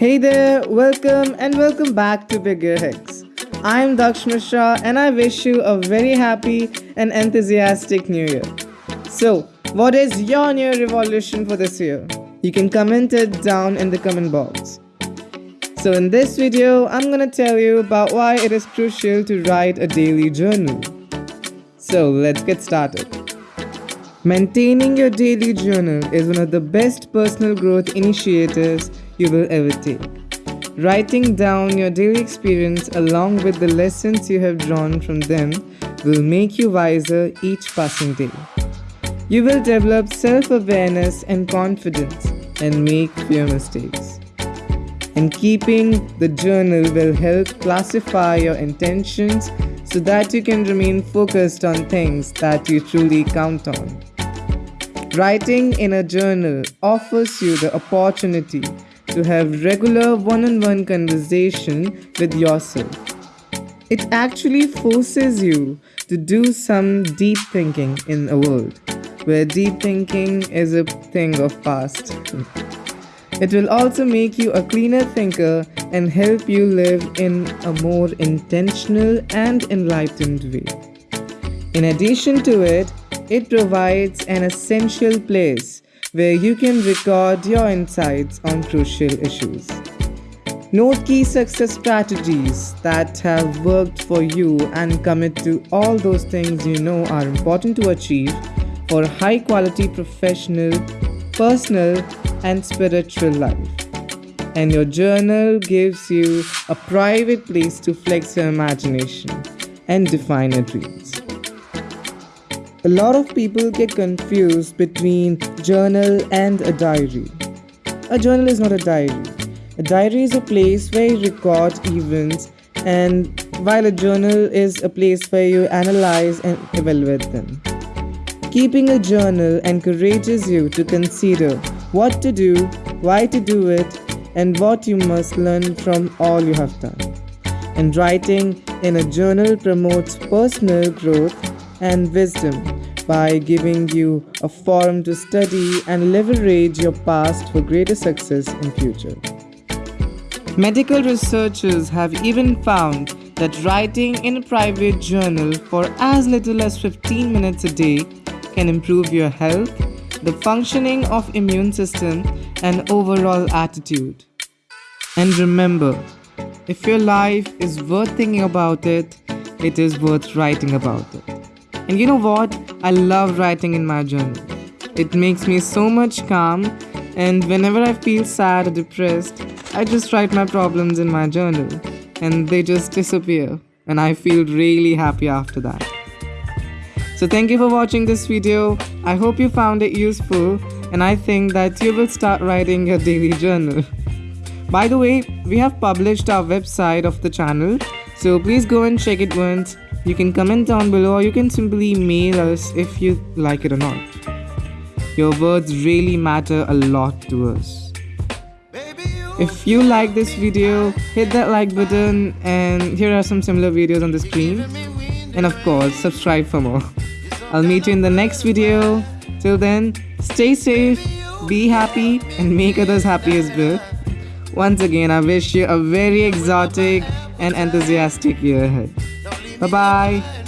Hey there, welcome and welcome back to Bigger Hicks. I'm Daksh Mishra and I wish you a very happy and enthusiastic new year. So, what is your new revolution for this year? You can comment it down in the comment box. So in this video, I'm gonna tell you about why it is crucial to write a daily journal. So let's get started. Maintaining your daily journal is one of the best personal growth initiatives you will ever take. Writing down your daily experience along with the lessons you have drawn from them will make you wiser each passing day. You will develop self awareness and confidence and make fewer mistakes. And keeping the journal will help classify your intentions so that you can remain focused on things that you truly count on. Writing in a journal offers you the opportunity to have regular one-on-one conversation with yourself. It actually forces you to do some deep thinking in a world where deep thinking is a thing of past. It will also make you a cleaner thinker and help you live in a more intentional and enlightened way. In addition to it, it provides an essential place where you can record your insights on crucial issues. Note key success strategies that have worked for you and commit to all those things you know are important to achieve for high quality professional, personal, and spiritual life. And your journal gives you a private place to flex your imagination and define your dreams. A lot of people get confused between journal and a diary. A journal is not a diary. A diary is a place where you record events, and while a journal is a place where you analyze and evaluate them. Keeping a journal encourages you to consider what to do, why to do it, and what you must learn from all you have done. And writing in a journal promotes personal growth and wisdom by giving you a forum to study and leverage your past for greater success in future. Medical researchers have even found that writing in a private journal for as little as 15 minutes a day can improve your health, the functioning of immune system and overall attitude. And remember, if your life is worth thinking about it, it is worth writing about it. And you know what? I love writing in my journal. It makes me so much calm, and whenever I feel sad or depressed, I just write my problems in my journal, and they just disappear, and I feel really happy after that. So, thank you for watching this video. I hope you found it useful, and I think that you will start writing your daily journal. By the way, we have published our website of the channel, so please go and check it once you can comment down below or you can simply mail us if you like it or not. Your words really matter a lot to us. If you like this video, hit that like button and here are some similar videos on the screen. And of course, subscribe for more. I'll meet you in the next video. Till then, stay safe, be happy and make others happy as well. Once again, I wish you a very exotic and enthusiastic year ahead. 拜拜。